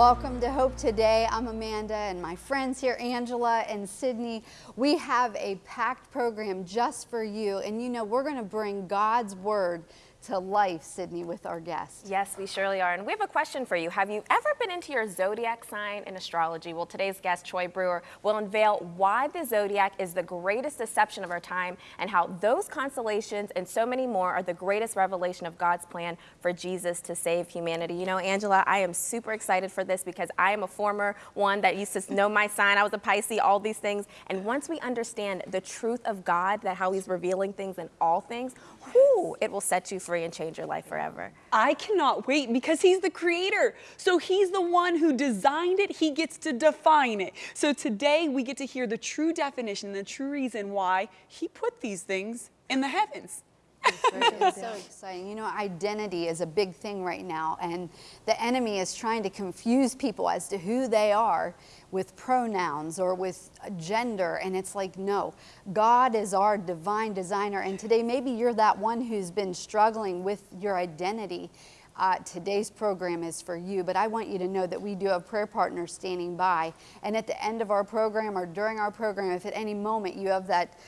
Welcome to Hope Today. I'm Amanda and my friends here, Angela and Sydney. We have a packed program just for you. And you know, we're going to bring God's Word to life, Sydney, with our guest. Yes, we surely are. And we have a question for you. Have you ever been into your zodiac sign in astrology? Well, today's guest, Troy Brewer, will unveil why the zodiac is the greatest deception of our time and how those constellations and so many more are the greatest revelation of God's plan for Jesus to save humanity. You know, Angela, I am super excited for this because I am a former one that used to know my sign. I was a Pisces, all these things. And once we understand the truth of God, that how he's revealing things in all things, whoo, it will set you free free and change your life forever. I cannot wait because he's the creator. So he's the one who designed it. He gets to define it. So today we get to hear the true definition, the true reason why he put these things in the heavens. It's so exciting. You know, identity is a big thing right now, and the enemy is trying to confuse people as to who they are with pronouns or with gender. And it's like, no, God is our divine designer. And today, maybe you're that one who's been struggling with your identity. Uh, today's program is for you, but I want you to know that we do have prayer partners standing by. And at the end of our program or during our program, if at any moment you have that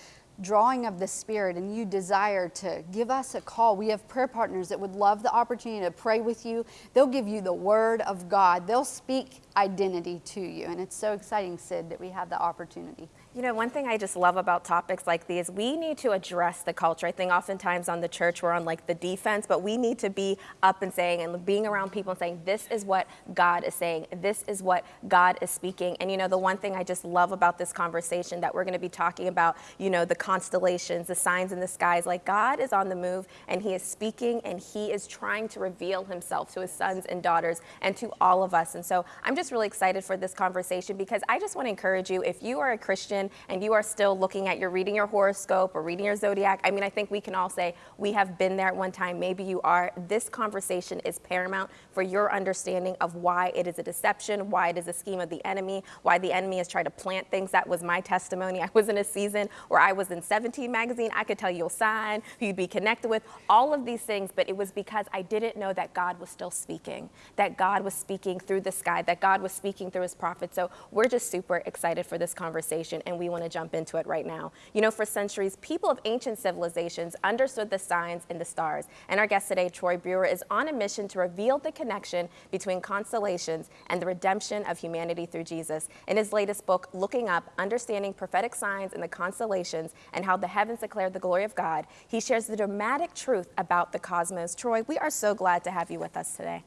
drawing of the Spirit and you desire to give us a call, we have prayer partners that would love the opportunity to pray with you. They'll give you the Word of God, they'll speak identity to you. And it's so exciting, Sid, that we have the opportunity. You know, one thing I just love about topics like these, we need to address the culture. I think oftentimes on the church we're on like the defense, but we need to be up and saying and being around people and saying, this is what God is saying. This is what God is speaking. And you know, the one thing I just love about this conversation that we're going to be talking about, you know, the constellations, the signs in the skies, like God is on the move and he is speaking and he is trying to reveal himself to his sons and daughters and to all of us. And so I'm just really excited for this conversation because I just want to encourage you, if you are a Christian, and you are still looking at your reading your horoscope or reading your zodiac, I mean, I think we can all say we have been there at one time. Maybe you are. This conversation is paramount for your understanding of why it is a deception, why it is a scheme of the enemy, why the enemy has tried to plant things. That was my testimony. I was in a season where I was in 17 magazine. I could tell you a sign, who you'd be connected with, all of these things, but it was because I didn't know that God was still speaking, that God was speaking through the sky, that God was speaking through his prophets. So we're just super excited for this conversation and we want to jump into it right now. You know, for centuries, people of ancient civilizations understood the signs in the stars. And our guest today, Troy Brewer, is on a mission to reveal the connection between constellations and the redemption of humanity through Jesus. In his latest book, Looking Up, Understanding Prophetic Signs in the Constellations and How the Heavens Declare the Glory of God, he shares the dramatic truth about the cosmos. Troy, we are so glad to have you with us today.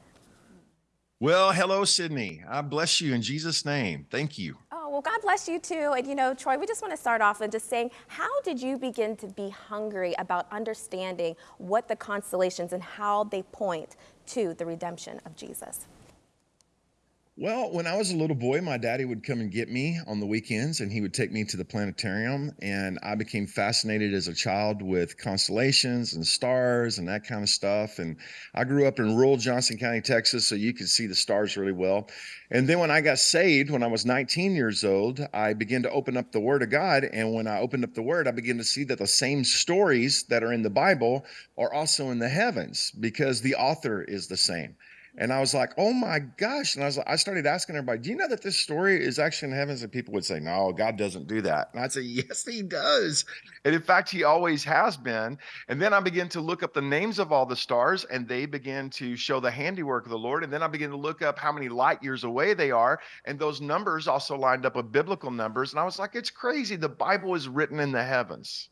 Well, hello, Sydney. I bless you in Jesus' name. Thank you. Oh, well, God bless you too. And you know, Troy, we just want to start off and just saying, how did you begin to be hungry about understanding what the constellations and how they point to the redemption of Jesus? Well, when I was a little boy, my daddy would come and get me on the weekends and he would take me to the planetarium. And I became fascinated as a child with constellations and stars and that kind of stuff. And I grew up in rural Johnson County, Texas, so you could see the stars really well. And then when I got saved, when I was 19 years old, I began to open up the Word of God. And when I opened up the Word, I began to see that the same stories that are in the Bible are also in the heavens because the author is the same. And I was like, oh my gosh. And I was like, I started asking everybody, do you know that this story is actually in heavens? And people would say, no, God doesn't do that. And I'd say, yes, he does. And in fact, he always has been. And then I began to look up the names of all the stars and they began to show the handiwork of the Lord. And then I began to look up how many light years away they are. And those numbers also lined up with biblical numbers. And I was like, it's crazy. The Bible is written in the heavens.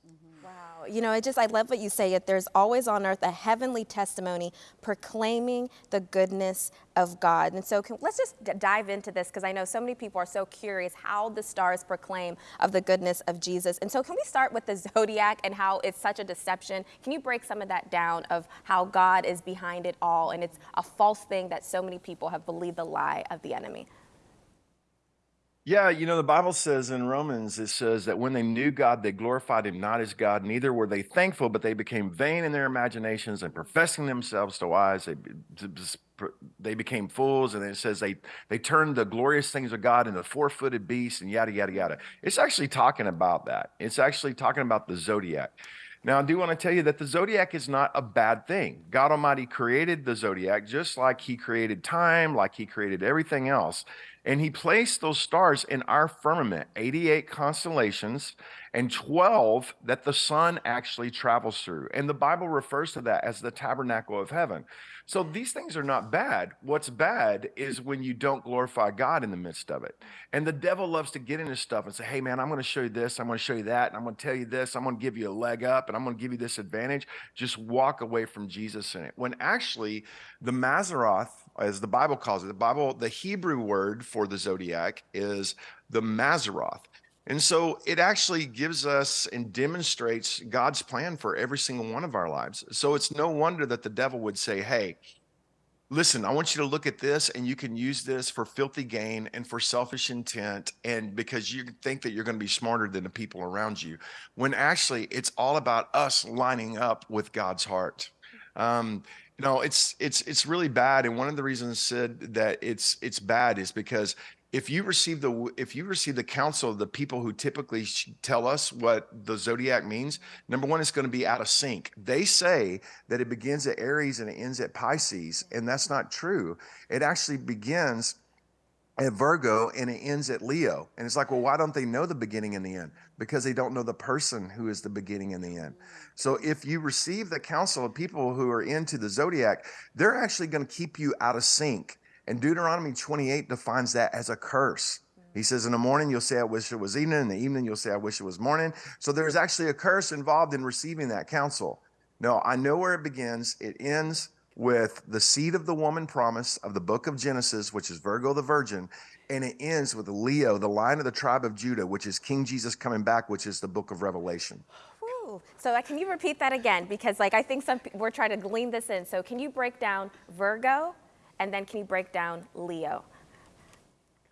You know, it just, I love what you say, it there's always on earth a heavenly testimony proclaiming the goodness of God. And so can, let's just dive into this because I know so many people are so curious how the stars proclaim of the goodness of Jesus. And so can we start with the zodiac and how it's such a deception? Can you break some of that down of how God is behind it all and it's a false thing that so many people have believed the lie of the enemy? Yeah, you know, the Bible says in Romans, it says that when they knew God, they glorified him not as God, neither were they thankful, but they became vain in their imaginations and professing themselves to wise, they, they became fools. And it says they, they turned the glorious things of God into four footed beasts and yada, yada, yada. It's actually talking about that. It's actually talking about the zodiac. Now, I do want to tell you that the zodiac is not a bad thing. God Almighty created the zodiac just like He created time, like He created everything else. And He placed those stars in our firmament 88 constellations and 12 that the sun actually travels through. And the Bible refers to that as the tabernacle of heaven. So these things are not bad. What's bad is when you don't glorify God in the midst of it. And the devil loves to get into stuff and say, hey, man, I'm going to show you this, I'm going to show you that, and I'm going to tell you this, I'm going to give you a leg up, and I'm going to give you this advantage. Just walk away from Jesus in it. When actually, the Mazaroth, as the Bible calls it, the Bible, the Hebrew word for the zodiac is the Mazaroth. And so it actually gives us and demonstrates God's plan for every single one of our lives. So it's no wonder that the devil would say, Hey, listen, I want you to look at this and you can use this for filthy gain and for selfish intent. And because you think that you're going to be smarter than the people around you, when actually it's all about us lining up with God's heart. Um, you know, it's it's it's really bad. And one of the reasons said that it's it's bad is because if you receive the if you receive the counsel of the people who typically tell us what the zodiac means number one it's going to be out of sync. They say that it begins at aries and it ends at pisces and that's not true. It actually begins at virgo and it ends at leo. And it's like well why don't they know the beginning and the end? Because they don't know the person who is the beginning and the end. So if you receive the counsel of people who are into the zodiac they're actually going to keep you out of sync and Deuteronomy 28 defines that as a curse. He says, In the morning, you'll say, I wish it was evening. In the evening, you'll say, I wish it was morning. So there's actually a curse involved in receiving that counsel. No, I know where it begins. It ends with the seed of the woman promise of the book of Genesis, which is Virgo the virgin. And it ends with Leo, the line of the tribe of Judah, which is King Jesus coming back, which is the book of Revelation. So uh, can you repeat that again? Because like I think some we're trying to glean this in. So can you break down Virgo, and then can you break down Leo?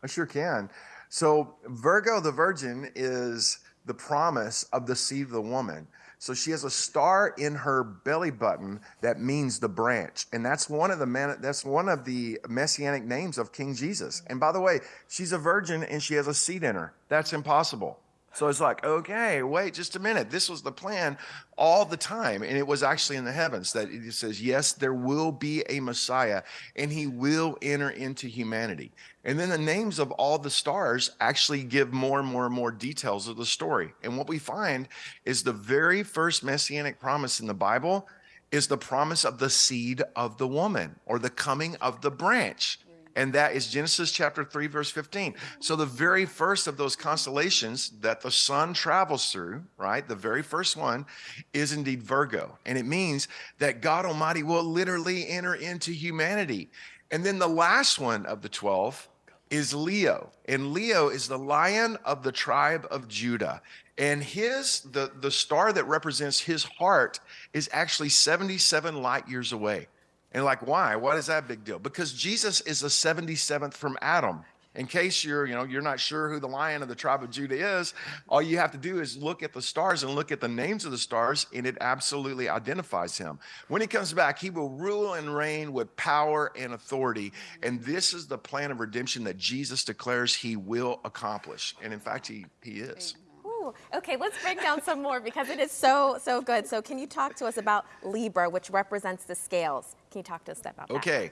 I sure can. So, Virgo the Virgin is the promise of the seed of the woman. So she has a star in her belly button that means the branch, and that's one of the man, that's one of the messianic names of King Jesus. And by the way, she's a virgin and she has a seed in her. That's impossible. So it's like, okay, wait just a minute. This was the plan all the time. And it was actually in the heavens that it says, yes, there will be a Messiah and he will enter into humanity. And then the names of all the stars actually give more and more and more details of the story. And what we find is the very first messianic promise in the Bible is the promise of the seed of the woman or the coming of the branch and that is Genesis chapter 3, verse 15. So, the very first of those constellations that the sun travels through, right, the very first one is indeed Virgo. And it means that God Almighty will literally enter into humanity. And then the last one of the 12 is Leo. And Leo is the lion of the tribe of Judah. And his the, the star that represents his heart is actually 77 light years away. And like, why? What is that big deal? Because Jesus is the 77th from Adam. In case you're, you know, you're not sure who the lion of the tribe of Judah is, all you have to do is look at the stars and look at the names of the stars, and it absolutely identifies him. When he comes back, he will rule and reign with power and authority. And this is the plan of redemption that Jesus declares he will accomplish. And in fact, he, he is. Ooh, Okay, let's break down some more because it is so, so good. So can you talk to us about Libra, which represents the scales? Can you talk to us about that? Okay.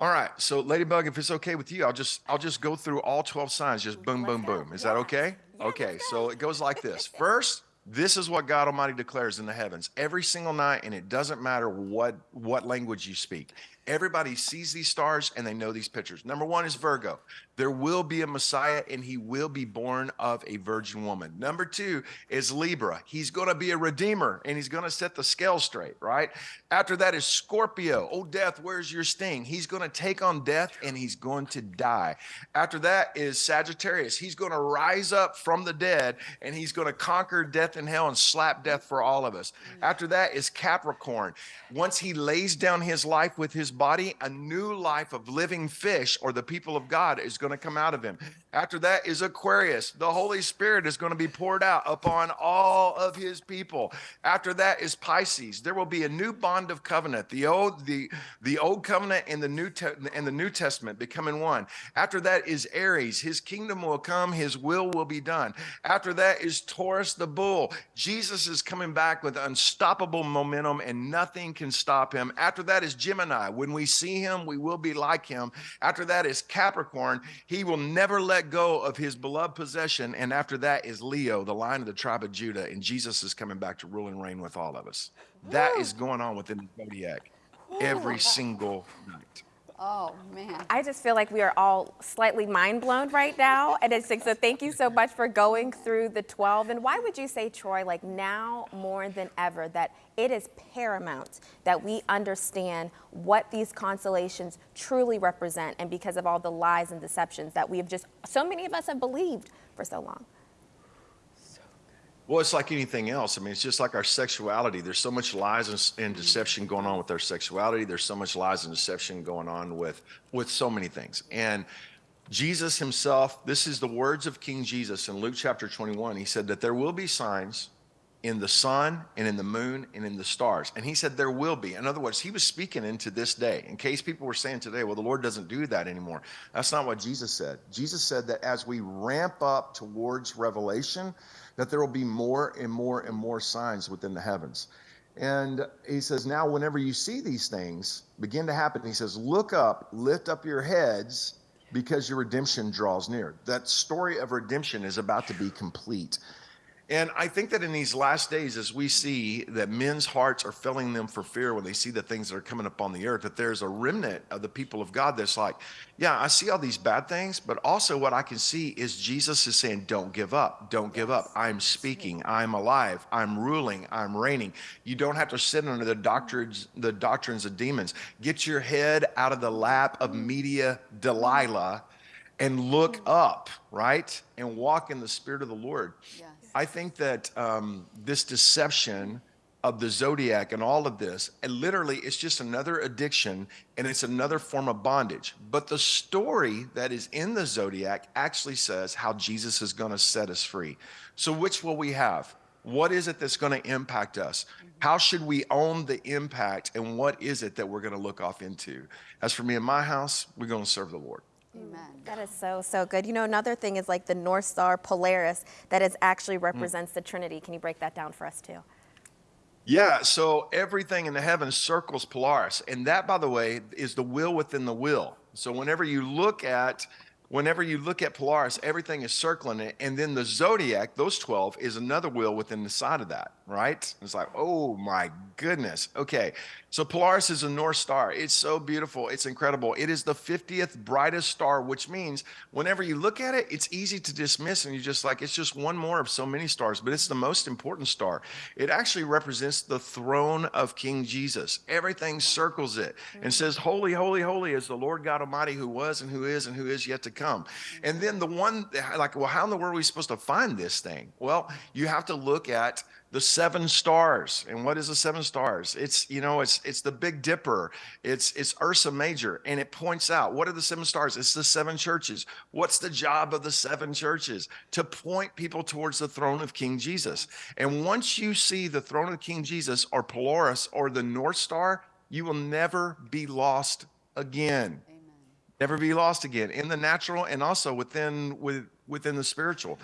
All right. So Ladybug, if it's okay with you, I'll just I'll just go through all 12 signs, just boom, let's boom, go. boom. Is that okay? Yeah, okay. So it goes like this. First, this is what God Almighty declares in the heavens every single night, and it doesn't matter what what language you speak. Everybody sees these stars and they know these pictures. Number one is Virgo. There will be a Messiah and he will be born of a virgin woman. Number two is Libra. He's going to be a redeemer and he's going to set the scale straight, right? After that is Scorpio. Oh, death, where's your sting? He's going to take on death and he's going to die. After that is Sagittarius. He's going to rise up from the dead and he's going to conquer death and hell and slap death for all of us. Mm. After that is Capricorn. Once he lays down his life with his body, a new life of living fish or the people of God is going to come out of him. After that is Aquarius. The Holy Spirit is going to be poured out upon all of his people. After that is Pisces. There will be a new bond of covenant. The old the the old covenant and the new and the New Testament becoming one. After that is Aries. His kingdom will come, his will will be done. After that is Taurus the bull. Jesus is coming back with unstoppable momentum and nothing can stop him. After that is Gemini. When we see him, we will be like him. After that is Capricorn. He will never let go of his beloved possession. And after that is Leo, the line of the tribe of Judah. And Jesus is coming back to rule and reign with all of us. That is going on within the zodiac every single night. Oh, man. I just feel like we are all slightly mind blown right now. And it's like, so thank you so much for going through the 12. And why would you say, Troy, like now more than ever, that it is paramount that we understand what these constellations truly represent and because of all the lies and deceptions that we have just, so many of us have believed for so long? Well, it's like anything else. I mean, it's just like our sexuality. There's so much lies and, and deception going on with our sexuality. There's so much lies and deception going on with with so many things. And Jesus himself, this is the words of King Jesus in Luke chapter 21. He said that there will be signs in the sun and in the moon and in the stars. And he said there will be. In other words, he was speaking into this day. In case people were saying today, well, the Lord doesn't do that anymore. That's not what Jesus said. Jesus said that as we ramp up towards revelation, that there will be more and more and more signs within the heavens. And he says, now whenever you see these things begin to happen, he says, look up, lift up your heads because your redemption draws near. That story of redemption is about to be complete. And I think that in these last days, as we see that men's hearts are filling them for fear when they see the things that are coming upon the earth, that there's a remnant of the people of God that's like, yeah, I see all these bad things, but also what I can see is Jesus is saying, don't give up, don't give up. I'm speaking, I'm alive, I'm ruling, I'm reigning. You don't have to sit under the doctrines, the doctrines of demons. Get your head out of the lap of mm. media Delilah mm. and look mm. up, right? And walk in the spirit of the Lord. Yes. I think that um, this deception of the zodiac and all of this, and literally it's just another addiction and it's another form of bondage. But the story that is in the zodiac actually says how Jesus is going to set us free. So, which will we have? What is it that's going to impact us? How should we own the impact? And what is it that we're going to look off into? As for me and my house, we're going to serve the Lord. Amen. That is so, so good. You know, another thing is like the North Star Polaris that is actually mm. represents the Trinity. Can you break that down for us too? Yeah, so everything in the heavens circles Polaris. And that, by the way, is the will within the will. So whenever you look at whenever you look at Polaris, everything is circling it. And then the zodiac, those 12, is another wheel within the side of that, right? It's like, oh my goodness. Okay. So Polaris is a North Star. It's so beautiful. It's incredible. It is the 50th brightest star, which means whenever you look at it, it's easy to dismiss and you're just like, it's just one more of so many stars, but it's the most important star. It actually represents the throne of King Jesus. Everything circles it and mm-hmm. says, Holy, holy, holy is the Lord God Almighty who was and who is and who is yet to come. And then the one, like, well, how in the world are we supposed to find this thing? Well, you have to look at the seven stars. And what is the seven stars? It's, you know, it's it's the Big Dipper. It's it's Ursa Major. And it points out what are the seven stars? It's the seven churches. What's the job of the seven churches? To point people towards the throne of King Jesus. And once you see the throne of King Jesus or Polaris or the North Star, you will never be lost again. Amen. Never be lost again in the natural and also within with, within the spiritual.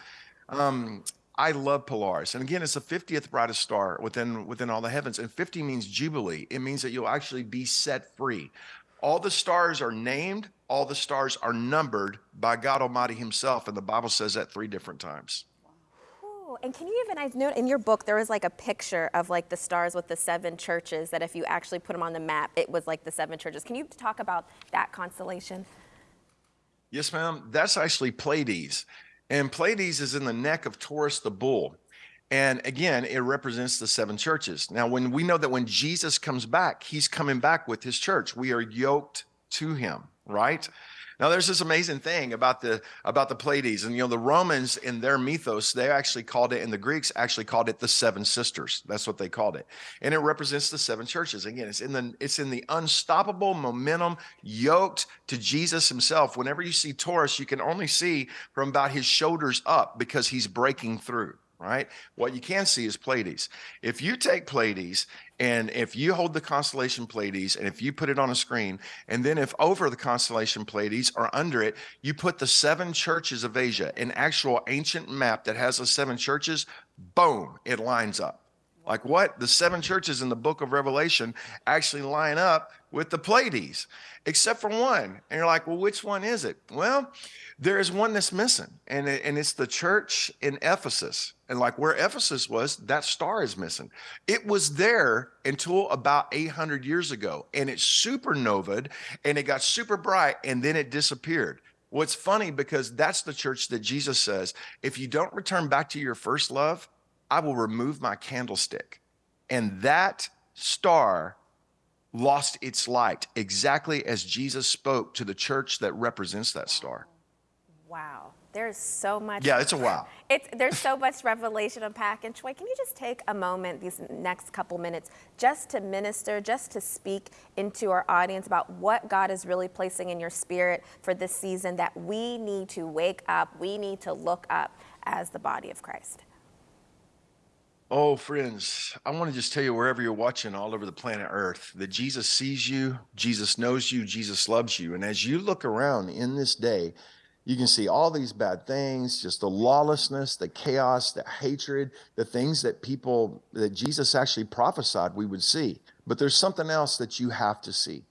Um, I love Polaris. And again, it's the 50th brightest star within within all the heavens. And 50 means jubilee. It means that you'll actually be set free. All the stars are named, all the stars are numbered by God Almighty Himself. And the Bible says that three different times. And can you even, I've know in your book, there was like a picture of like the stars with the seven churches that if you actually put them on the map, it was like the seven churches. Can you talk about that constellation? Yes, ma'am. That's actually Pleiades. And Pleiades is in the neck of Taurus the bull. And again, it represents the seven churches. Now, when we know that when Jesus comes back, he's coming back with his church, we are yoked to him, right? Now, there's this amazing thing about the about the Pleiades, and you know, the Romans in their mythos, they actually called it, and the Greeks actually called it the seven sisters. That's what they called it, and it represents the seven churches. Again, it's in the it's in the unstoppable momentum, yoked to Jesus Himself. Whenever you see Taurus, you can only see from about his shoulders up because he's breaking through right? What you can see is Pleiades. If you take Pleiades and if you hold the constellation Pleiades and if you put it on a screen, and then if over the constellation Pleiades or under it, you put the seven churches of Asia, an actual ancient map that has the seven churches, boom, it lines up. Like what? The seven churches in the book of Revelation actually line up with the Pleiades, except for one. And you're like, well, which one is it? Well, there is one that's missing, and, it, and it's the church in Ephesus. And like where Ephesus was, that star is missing. It was there until about 800 years ago, and it supernovaed and it got super bright, and then it disappeared. What's funny because that's the church that Jesus says, if you don't return back to your first love, I will remove my candlestick. And that star lost its light exactly as Jesus spoke to the church that represents that star. Wow. There's so much. Yeah, it's a wow. It's, there's so much revelation unpack. And Troy, can you just take a moment, these next couple minutes, just to minister, just to speak into our audience about what God is really placing in your spirit for this season that we need to wake up, we need to look up as the body of Christ? Oh, friends, I want to just tell you wherever you're watching all over the planet Earth that Jesus sees you, Jesus knows you, Jesus loves you. And as you look around in this day, you can see all these bad things, just the lawlessness, the chaos, the hatred, the things that people, that Jesus actually prophesied we would see. But there's something else that you have to see.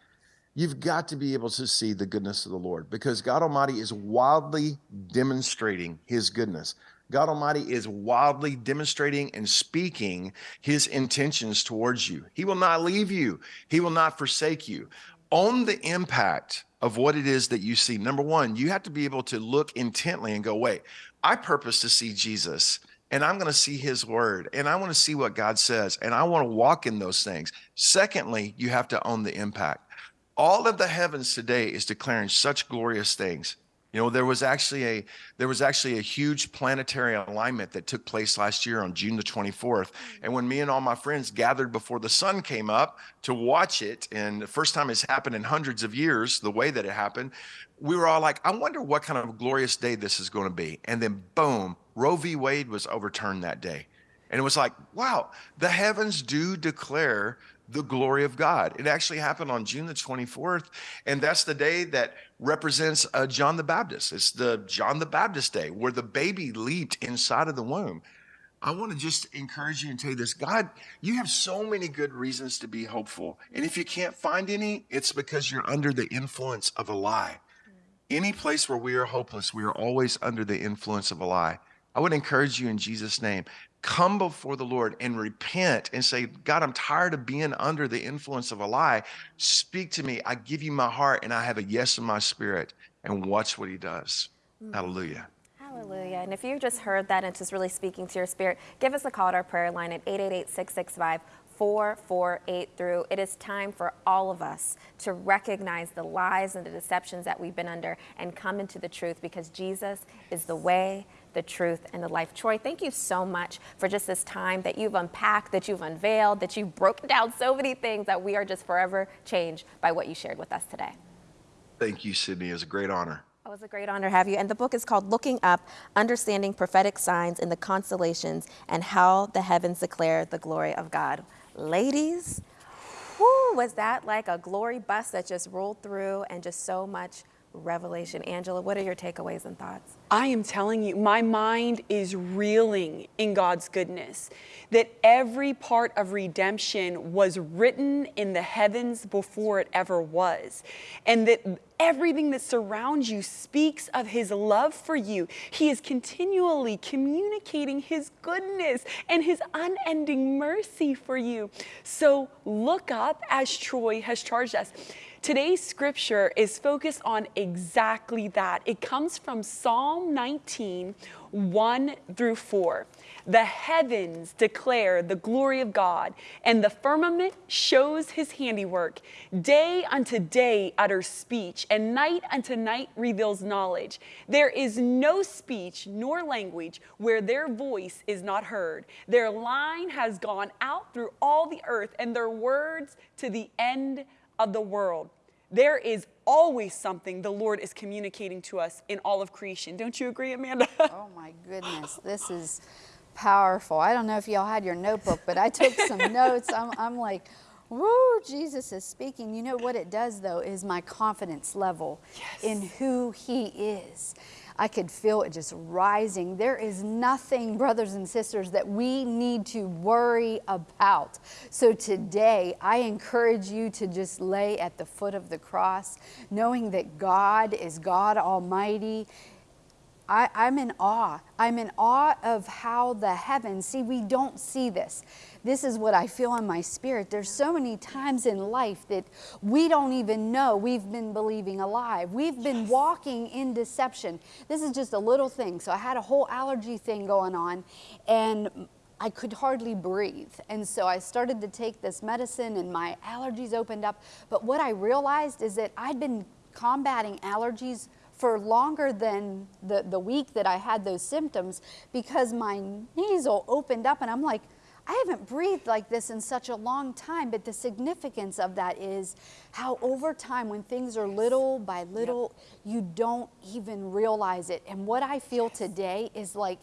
You've got to be able to see the goodness of the Lord because God Almighty is wildly demonstrating his goodness. God Almighty is wildly demonstrating and speaking his intentions towards you. He will not leave you, he will not forsake you. Own the impact of what it is that you see. Number one, you have to be able to look intently and go, wait, I purpose to see Jesus and I'm going to see his word and I want to see what God says and I want to walk in those things. Secondly, you have to own the impact. All of the heavens today is declaring such glorious things. You know, there was actually a there was actually a huge planetary alignment that took place last year on June the 24th. Mm. And when me and all my friends gathered before the sun came up to watch it, and the first time it's happened in hundreds of years, the way that it happened, we were all like, I wonder what kind of glorious day this is going to be. And then boom, Roe v. Wade was overturned that day. And it was like, wow, the heavens do declare the glory of God. It actually happened on June the 24th, and that's the day that represents uh, John the Baptist. It's the John the Baptist day where the baby leaped inside of the womb. I want to just encourage you and tell you this God, you have so many good reasons to be hopeful. And if you can't find any, it's because you're under the influence of a lie. Any place where we are hopeless, we are always under the influence of a lie. I would encourage you in Jesus' name come before the Lord and repent and say, God, I'm tired of being under the influence of a lie. Speak to me. I give you my heart and I have a yes in my spirit. And watch what he does. Mm-hmm. Hallelujah. Hallelujah. And if you just heard that and it's just really speaking to your spirit, give us a call at our prayer line at 888 665 448 through. It is time for all of us to recognize the lies and the deceptions that we've been under and come into the truth because Jesus is the way, the truth, and the life. Troy, thank you so much for just this time that you've unpacked, that you've unveiled, that you've broken down so many things that we are just forever changed by what you shared with us today. Thank you, Sydney. It was a great honor. It was a great honor to have you. And the book is called Looking Up Understanding Prophetic Signs in the Constellations and How the Heavens Declare the Glory of God. Ladies, whoo, was that like a glory bus that just rolled through and just so much revelation. Angela, what are your takeaways and thoughts? I am telling you, my mind is reeling in God's goodness. That every part of redemption was written in the heavens before it ever was. And that everything that surrounds you speaks of His love for you. He is continually communicating His goodness and His unending mercy for you. So look up as Troy has charged us. Today's scripture is focused on exactly that. It comes from Psalm 19, 1 through 4. The heavens declare the glory of God, and the firmament shows his handiwork. Day unto day utters speech, and night unto night reveals knowledge. There is no speech nor language where their voice is not heard. Their line has gone out through all the earth, and their words to the end of the world. There is always something the Lord is communicating to us in all of creation. Don't you agree, Amanda? Oh my goodness, this is powerful. I don't know if y'all had your notebook, but I took some notes. I'm, I'm like, woo, Jesus is speaking. You know what it does though is my confidence level in who he is. I could feel it just rising. There is nothing, brothers and sisters, that we need to worry about. So today, I encourage you to just lay at the foot of the cross, knowing that God is God Almighty. I, I'm in awe. I'm in awe of how the heavens, see, we don't see this. This is what I feel in my spirit. There's so many times in life that we don't even know we've been believing a lie. We've been walking in deception. This is just a little thing. So I had a whole allergy thing going on, and I could hardly breathe. And so I started to take this medicine, and my allergies opened up. But what I realized is that I'd been combating allergies for longer than the, the week that I had those symptoms because my nasal opened up and I'm like, I haven't breathed like this in such a long time, but the significance of that is how over time, when things are little by little, you don't even realize it. And what I feel today is like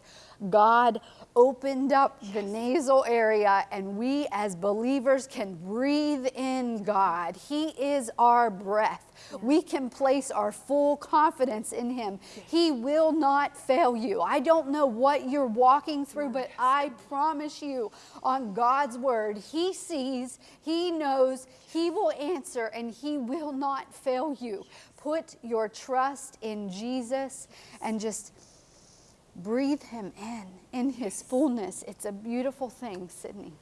God opened up the nasal area, and we as believers can breathe in God. He is our breath. We can place our full confidence in Him. He will not fail you. I don't know what you're walking through, but I promise you on God's word, He sees, He knows, He will answer, and He will not fail you. Put your trust in Jesus and just breathe Him in, in His fullness. It's a beautiful thing, Sydney.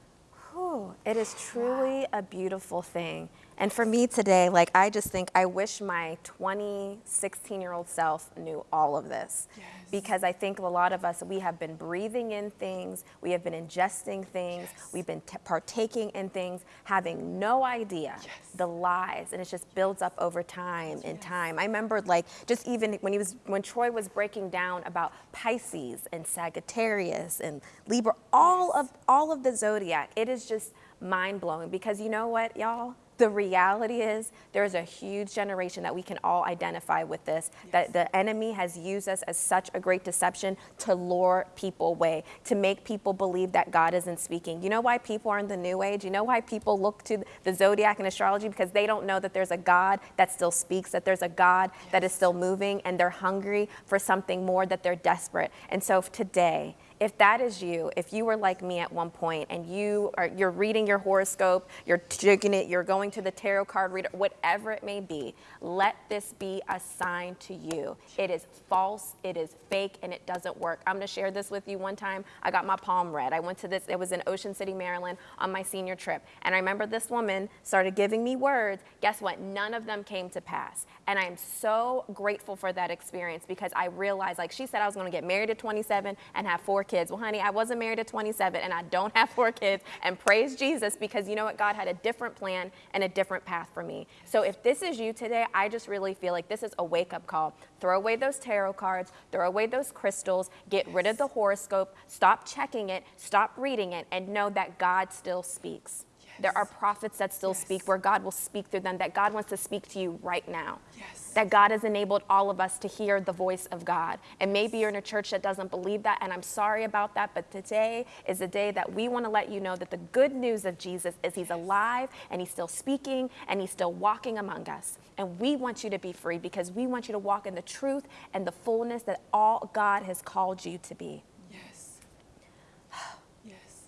Whew, it is truly a beautiful thing. And for me today, like I just think I wish my 20, 16 year old self knew all of this. Yes. Because I think a lot of us, we have been breathing in things, we have been ingesting things, Yes. we've been t- partaking in things, having no idea Yes. the lies, and it just builds up over time and time. I remember like just even when he was when Troy was breaking down about Pisces and Sagittarius and Libra, all of all of the zodiac, it is just mind blowing because you know what, y'all? The reality is there's a huge generation that we can all identify with this, that the enemy has used us as such a great deception to lure people away, to make people believe that God isn't speaking. You know why people are in the new age? You know why people look to the zodiac and astrology? Because they don't know that there's a God that still speaks, that there's a God that is still moving, and they're hungry for something more, that they're desperate. And so today, if that is you, if you were like me at one point and you are you're reading your horoscope, you're taking it, you're going to the tarot card reader, whatever it may be, let this be a sign to you. It is false, it is fake, and it doesn't work. I'm gonna share this with you. One time I got my palm read. I went to this, it was in Ocean City, Maryland on my senior trip. And I remember this woman started giving me words. Guess what? None of them came to pass. And I am so grateful for that experience because I realized, like she said, I was gonna get married at 27 and have four kids. Well, honey, I wasn't married at 27 and I don't have four kids. And praise Jesus because you know what? God had a different plan and a different path for me. So if this is you today, I just really feel like this is a wake up call. Throw away those tarot cards, throw away those crystals, get rid of the horoscope, stop checking it, stop reading it, and know that God still speaks. There are prophets that still speak where God will speak through them, that God wants to speak to you right now. Yes. That God has enabled all of us to hear the voice of God. And maybe you're in a church that doesn't believe that, and I'm sorry about that, but today is a day that we want to let you know that the good news of Jesus is He's alive and He's still speaking and He's still walking among us. And we want you to be free because we want you to walk in the truth and the fullness that all God has called you to be. Yes. Yes.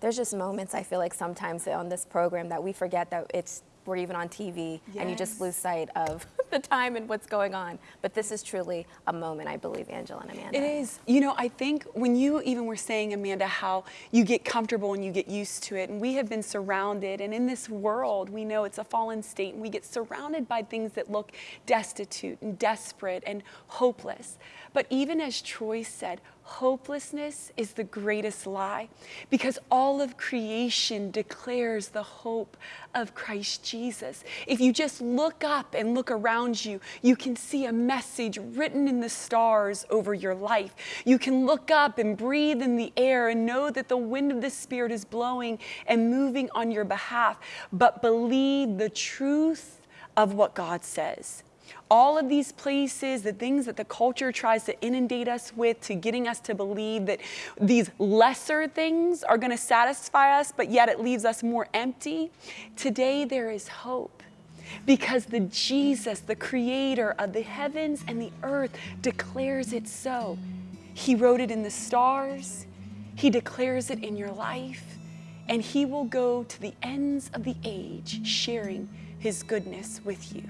there's just moments I feel like sometimes on this program that we forget that it's we're even on TV and you just lose sight of the time and what's going on. But this is truly a moment, I believe, Angela and Amanda. It is. You know, I think when you even were saying, Amanda, how you get comfortable and you get used to it, and we have been surrounded, and in this world, we know it's a fallen state, and we get surrounded by things that look destitute and desperate and hopeless. But even as Troy said, hopelessness is the greatest lie because all of creation declares the hope of Christ Jesus. If you just look up and look around you, you can see a message written in the stars over your life. You can look up and breathe in the air and know that the wind of the Spirit is blowing and moving on your behalf, but believe the truth of what God says all of these places, the things that the culture tries to inundate us with to getting us to believe that these lesser things are going to satisfy us, but yet it leaves us more empty. Today there is hope because the Jesus, the creator of the heavens and the earth, declares it so. He wrote it in the stars, He declares it in your life, and He will go to the ends of the age sharing His goodness with you.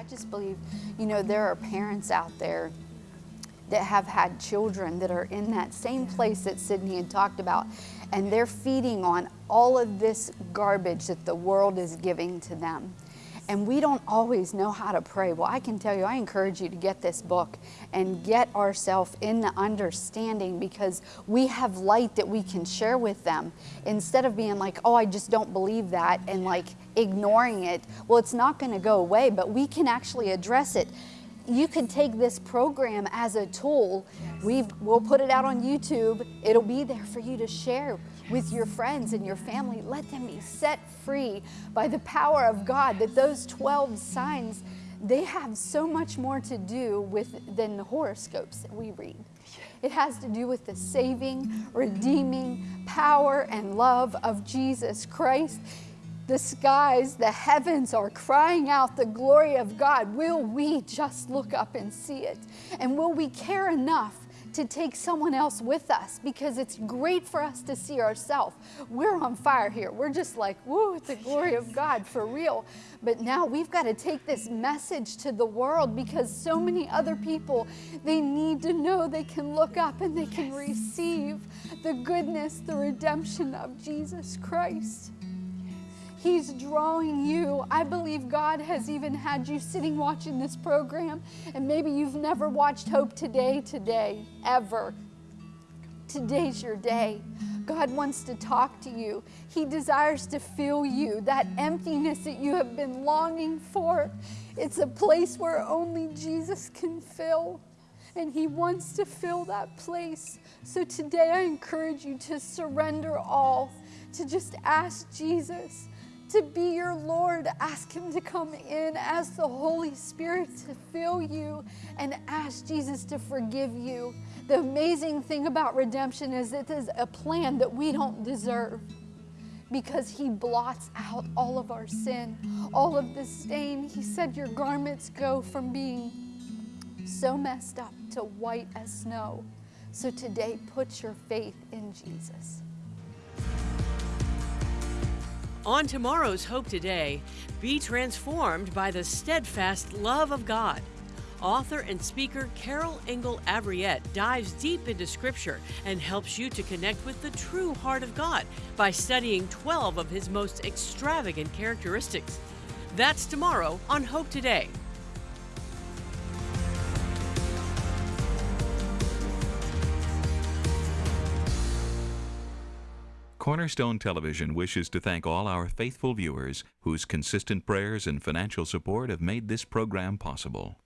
I just believe, you know, there are parents out there that have had children that are in that same place that Sydney had talked about, and they're feeding on all of this garbage that the world is giving to them and we don't always know how to pray. Well, I can tell you, I encourage you to get this book and get ourselves in the understanding because we have light that we can share with them instead of being like, oh, I just don't believe that and like ignoring it. Well, it's not going to go away, but we can actually address it you can take this program as a tool. we will put it out on YouTube. It'll be there for you to share with your friends and your family. Let them be set free by the power of God that those 12 signs, they have so much more to do with than the horoscopes that we read. It has to do with the saving, redeeming power and love of Jesus Christ the skies, the heavens are crying out the glory of God. Will we just look up and see it? And will we care enough to take someone else with us? Because it's great for us to see ourselves. We're on fire here. We're just like, woo, it's the glory of God for real. But now we've got to take this message to the world because so many other people, they need to know they can look up and they can receive the goodness, the redemption of Jesus Christ. He's drawing you. I believe God has even had you sitting watching this program, and maybe you've never watched Hope Today today, ever. Today's your day. God wants to talk to you. He desires to fill you, that emptiness that you have been longing for. It's a place where only Jesus can fill, and He wants to fill that place. So today I encourage you to surrender all, to just ask Jesus to be your Lord. Ask Him to come in, ask the Holy Spirit to fill you, and ask Jesus to forgive you. The amazing thing about redemption is it is a plan that we don't deserve because He blots out all of our sin, all of the stain. He said, Your garments go from being so messed up to white as snow. So today, put your faith in Jesus. On tomorrow's Hope Today, be transformed by the steadfast love of God. Author and speaker Carol Engel Avriett dives deep into Scripture and helps you to connect with the true heart of God by studying 12 of his most extravagant characteristics. That's tomorrow on Hope Today. Cornerstone Television wishes to thank all our faithful viewers whose consistent prayers and financial support have made this program possible.